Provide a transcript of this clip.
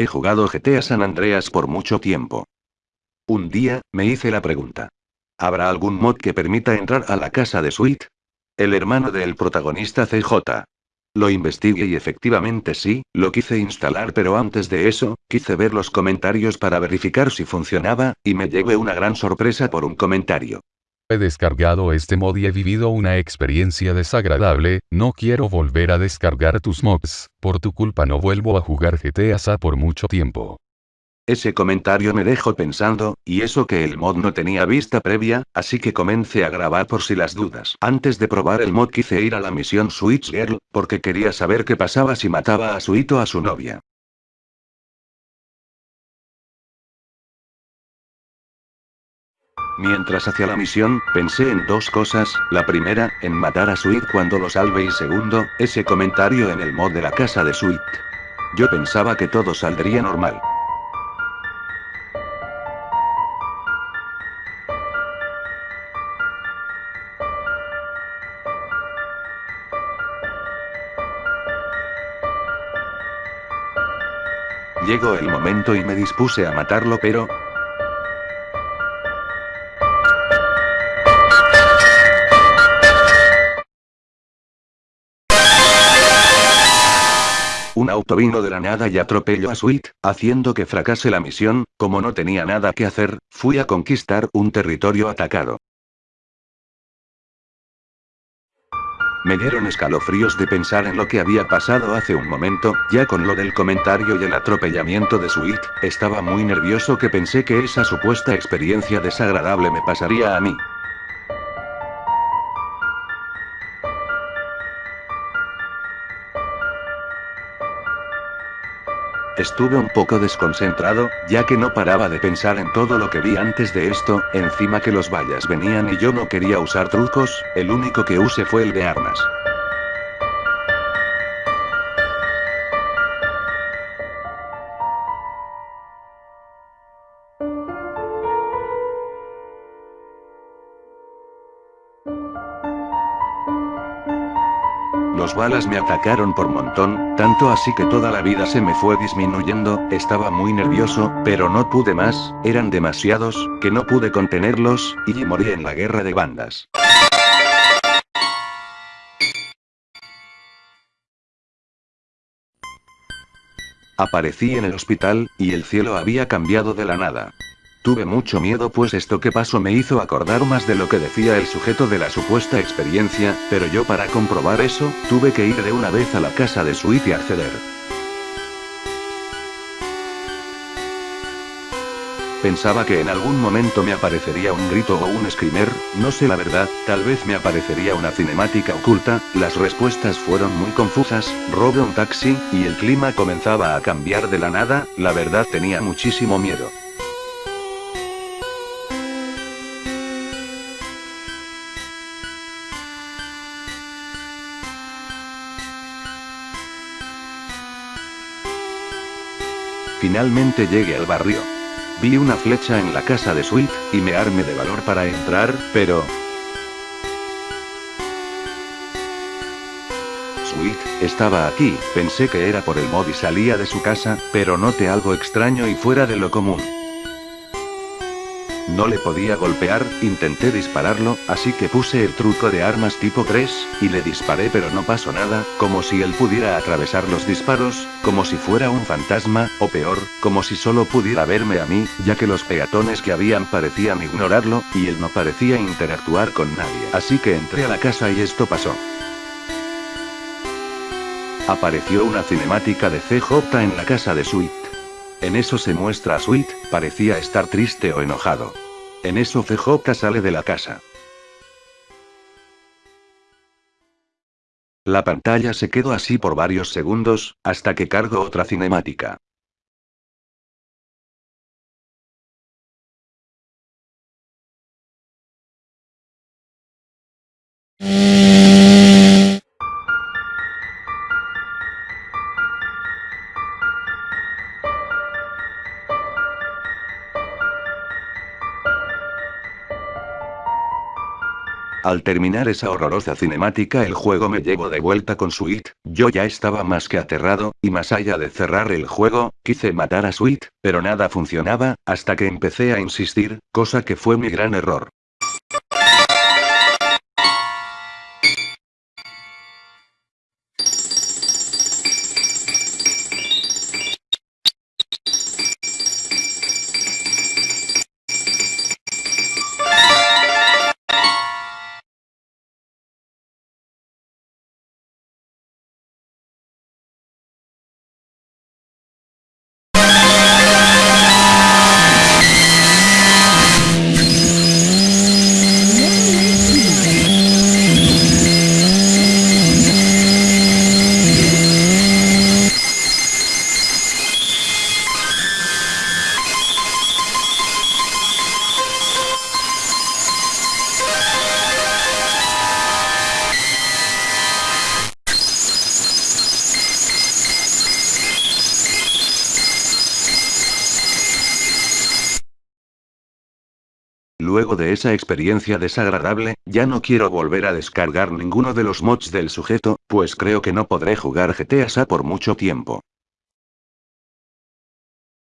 he jugado GTA San Andreas por mucho tiempo. Un día, me hice la pregunta. ¿Habrá algún mod que permita entrar a la casa de Sweet? El hermano del protagonista CJ. Lo investigué y efectivamente sí, lo quise instalar pero antes de eso, quise ver los comentarios para verificar si funcionaba, y me llevé una gran sorpresa por un comentario. He descargado este mod y he vivido una experiencia desagradable, no quiero volver a descargar tus mods, por tu culpa no vuelvo a jugar GTA SA por mucho tiempo. Ese comentario me dejó pensando, y eso que el mod no tenía vista previa, así que comencé a grabar por si las dudas. Antes de probar el mod quise ir a la misión Switch Girl, porque quería saber qué pasaba si mataba a Suito a su novia. Mientras hacía la misión, pensé en dos cosas, la primera, en matar a Sweet cuando lo salve y segundo, ese comentario en el mod de la casa de Sweet. Yo pensaba que todo saldría normal. Llegó el momento y me dispuse a matarlo pero... auto vino de la nada y atropelló a Sweet, haciendo que fracase la misión, como no tenía nada que hacer, fui a conquistar un territorio atacado. Me dieron escalofríos de pensar en lo que había pasado hace un momento, ya con lo del comentario y el atropellamiento de Sweet, estaba muy nervioso que pensé que esa supuesta experiencia desagradable me pasaría a mí. Estuve un poco desconcentrado, ya que no paraba de pensar en todo lo que vi antes de esto, encima que los vallas venían y yo no quería usar trucos, el único que use fue el de armas. Los balas me atacaron por montón, tanto así que toda la vida se me fue disminuyendo, estaba muy nervioso, pero no pude más, eran demasiados, que no pude contenerlos, y morí en la guerra de bandas. Aparecí en el hospital, y el cielo había cambiado de la nada. Tuve mucho miedo pues esto que pasó me hizo acordar más de lo que decía el sujeto de la supuesta experiencia, pero yo para comprobar eso, tuve que ir de una vez a la casa de Sweet y acceder. Pensaba que en algún momento me aparecería un grito o un screamer, no sé la verdad, tal vez me aparecería una cinemática oculta, las respuestas fueron muy confusas, robé un taxi, y el clima comenzaba a cambiar de la nada, la verdad tenía muchísimo miedo. Finalmente llegué al barrio. Vi una flecha en la casa de Sweet, y me armé de valor para entrar, pero... Sweet, estaba aquí, pensé que era por el mod y salía de su casa, pero noté algo extraño y fuera de lo común. No le podía golpear, intenté dispararlo, así que puse el truco de armas tipo 3, y le disparé pero no pasó nada, como si él pudiera atravesar los disparos, como si fuera un fantasma, o peor, como si solo pudiera verme a mí, ya que los peatones que habían parecían ignorarlo, y él no parecía interactuar con nadie. Así que entré a la casa y esto pasó. Apareció una cinemática de CJ en la casa de Sweet. En eso se muestra a Sweet, parecía estar triste o enojado. En eso CJ sale de la casa. La pantalla se quedó así por varios segundos, hasta que cargo otra cinemática. Al terminar esa horrorosa cinemática el juego me llevó de vuelta con Sweet, yo ya estaba más que aterrado, y más allá de cerrar el juego, quise matar a Sweet, pero nada funcionaba, hasta que empecé a insistir, cosa que fue mi gran error. Luego de esa experiencia desagradable, ya no quiero volver a descargar ninguno de los mods del sujeto, pues creo que no podré jugar GTA SA por mucho tiempo.